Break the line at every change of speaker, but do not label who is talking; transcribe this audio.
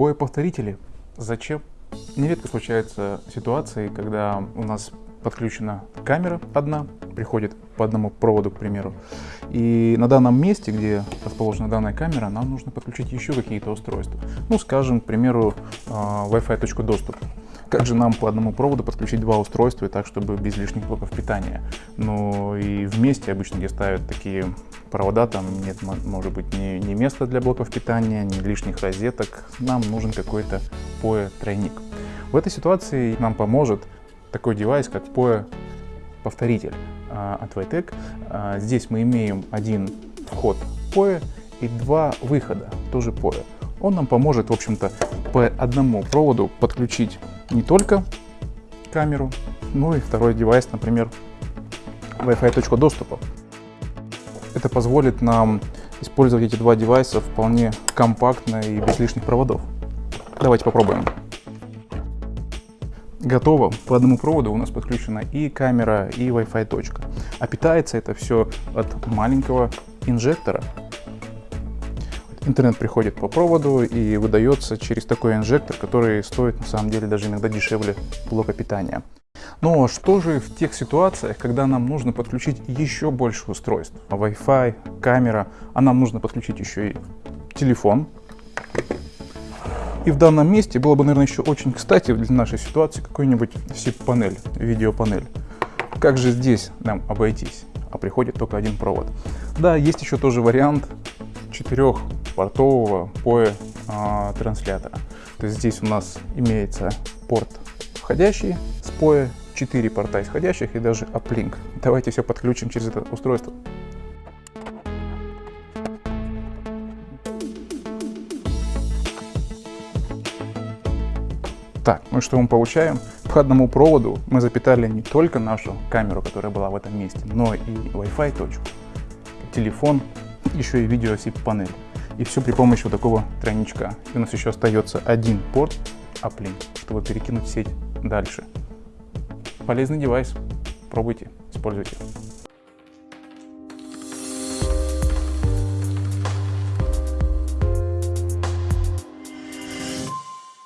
POE-повторители. Зачем? Нередко случаются ситуации, когда у нас подключена камера одна, приходит по одному проводу, к примеру. И на данном месте, где расположена данная камера, нам нужно подключить еще какие-то устройства. Ну, скажем, к примеру, а, Wi-Fi точку доступ. Как же нам по одному проводу подключить два устройства и так, чтобы без лишних блоков питания? Ну и вместе обычно, где ставят такие провода, там нет, может быть, ни, ни места для блоков питания, ни лишних розеток. Нам нужен какой-то POE-тройник. В этой ситуации нам поможет такой девайс, как POE повторитель а, от Vitec. А, здесь мы имеем один вход POE и два выхода, тоже POE. Он нам поможет, в общем-то, по одному проводу подключить не только камеру, но и второй девайс, например, Wi-Fi точку доступа. Это позволит нам использовать эти два девайса вполне компактно и без лишних проводов. Давайте попробуем. Готово. По одному проводу у нас подключена и камера, и Wi-Fi точка. А питается это все от маленького инжектора. Интернет приходит по проводу и выдается через такой инжектор, который стоит на самом деле даже иногда дешевле блока питания. Но что же в тех ситуациях, когда нам нужно подключить еще больше устройств? Wi-Fi, камера, а нам нужно подключить еще и телефон. И в данном месте было бы, наверное, еще очень кстати для нашей ситуации какой-нибудь SIP-панель, видеопанель. Как же здесь нам обойтись? А приходит только один провод. Да, есть еще тоже вариант четырехпортового POE а, транслятора. То есть здесь у нас имеется порт входящий с POE, 4 порта исходящих и даже uplink. Давайте все подключим через это устройство. Так, ну что мы получаем? По одному проводу мы запитали не только нашу камеру, которая была в этом месте, но и Wi-Fi точку, телефон, еще и видео SIP-панель. И все при помощи вот такого тройничка. И у нас еще остается один порт Uplink, чтобы перекинуть сеть дальше. Полезный девайс. Пробуйте, используйте.